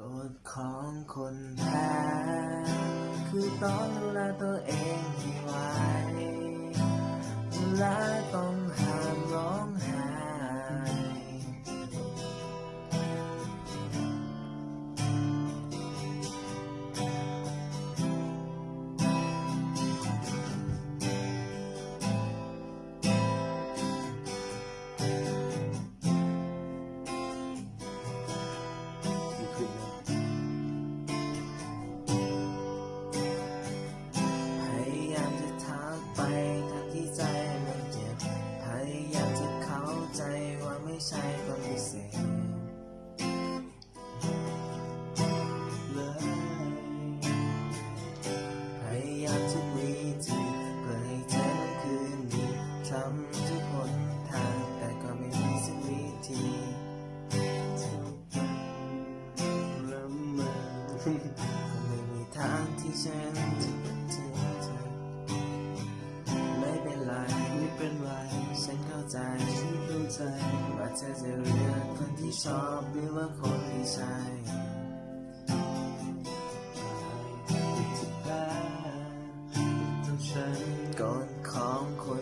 กฎของคนแพ้คือต้องดูแลตัวเองให้ไหวและต้อง ทำทุกหนทาง แต่ก็ไม่มีสักวิธีเริ่มมาก็ไม่มีทางที่ฉันจะเป็นเธอไม่เป็นไรไม่เป็นไรฉันเข้าใจฉันเข้าใจว่าเธอจะเลือกคนที่ชอบหรือว่าคนที่ใช่ที่แพ้ต้องฉันกฎของคน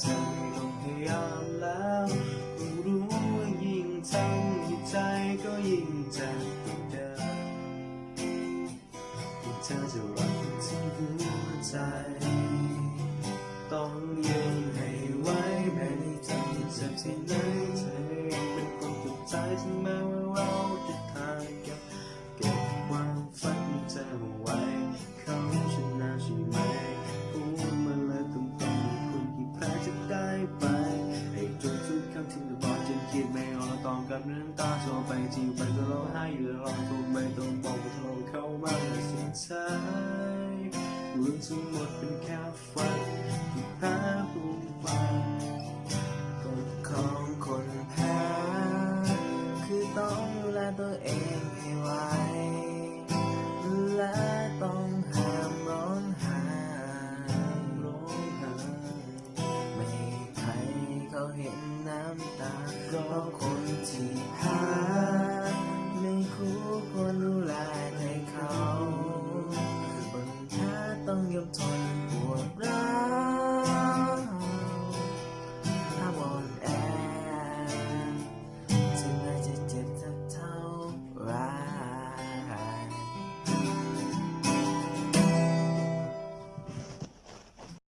เธอไม่ต้องพยายามแล้วก็รู้ว่ายิ่งทำให้ใจก็ยิ่งเจ็บเดิมที่เธอจะรักที่หัวใจ ต้องยืนให้ไหวแม้ในใจเจ็บที่ไหนเธอเป็นคนสุดท้ายถึงแม้ว่าเรา แบบน้ำตาโซไปจริงไปก็ร้องไห้อยู่ลองตรงไม่ต้องบอกว่าเธอเข้ามาในสิ่งใจเรื่องทั้งหมดเป็นแค่ฝันที่แพ้ผู้ฟังกฎของคนแพ้คือต้องดูแลตัวเองให้ไวและต้องห้ามร้องไห้ร้องไห้ไม่ใครเขาเห็นน้ำตาของคน see how